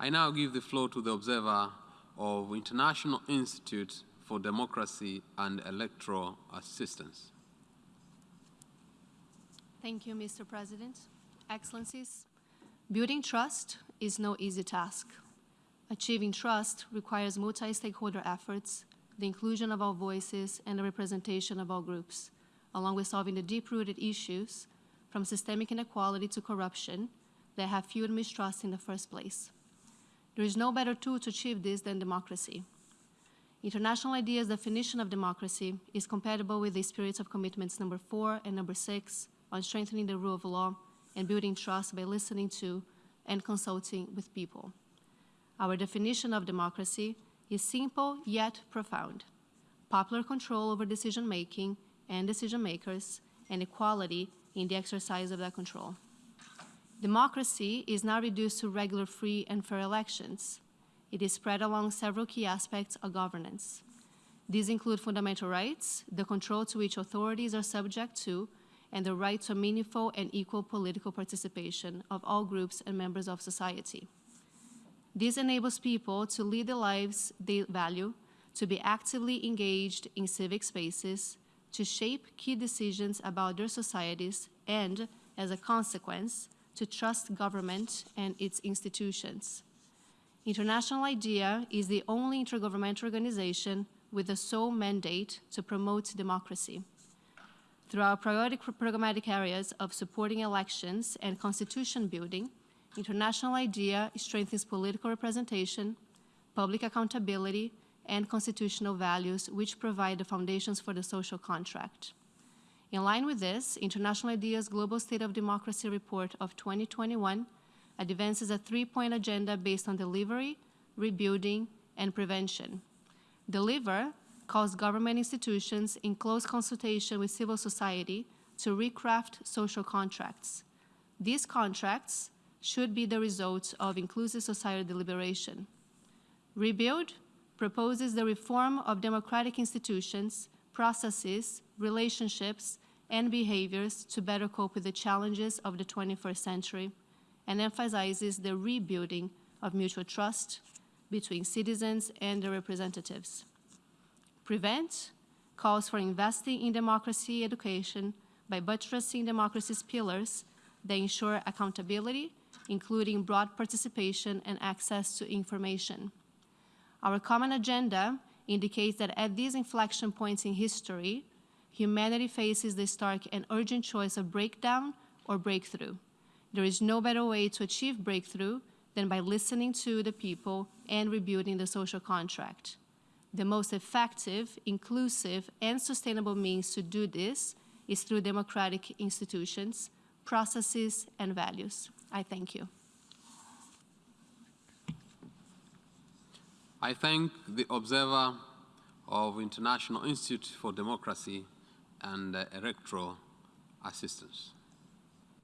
I now give the floor to the observer of International Institute for Democracy and Electoral Assistance. Thank you, Mr. President. Excellencies, building trust is no easy task. Achieving trust requires multi-stakeholder efforts, the inclusion of all voices, and the representation of all groups, along with solving the deep-rooted issues from systemic inequality to corruption that have fueled mistrust in the first place. There is no better tool to achieve this than democracy. International IDEA's definition of democracy is compatible with the spirit of commitments number four and number six on strengthening the rule of law and building trust by listening to and consulting with people. Our definition of democracy is simple yet profound. Popular control over decision-making and decision-makers and equality in the exercise of that control. Democracy is now reduced to regular free and fair elections. It is spread along several key aspects of governance. These include fundamental rights, the control to which authorities are subject to, and the right to meaningful and equal political participation of all groups and members of society. This enables people to lead the lives they value, to be actively engaged in civic spaces, to shape key decisions about their societies, and, as a consequence, to trust government and its institutions. International IDEA is the only intergovernmental organization with the sole mandate to promote democracy. Through our priority programmatic areas of supporting elections and constitution building, International IDEA strengthens political representation, public accountability, and constitutional values which provide the foundations for the social contract. In line with this, International IDEA's Global State of Democracy Report of 2021 advances a three-point agenda based on delivery, rebuilding, and prevention. Deliver calls government institutions in close consultation with civil society to recraft social contracts. These contracts should be the result of inclusive societal deliberation. Rebuild proposes the reform of democratic institutions, processes, relationships, and behaviors to better cope with the challenges of the 21st century and emphasizes the rebuilding of mutual trust between citizens and their representatives. Prevent calls for investing in democracy education by buttressing democracy's pillars that ensure accountability, including broad participation and access to information. Our common agenda indicates that at these inflection points in history, humanity faces the stark and urgent choice of breakdown or breakthrough. There is no better way to achieve breakthrough than by listening to the people and rebuilding the social contract. The most effective, inclusive, and sustainable means to do this is through democratic institutions, processes, and values. I thank you. I thank the observer of International Institute for Democracy and uh, electoral assistance.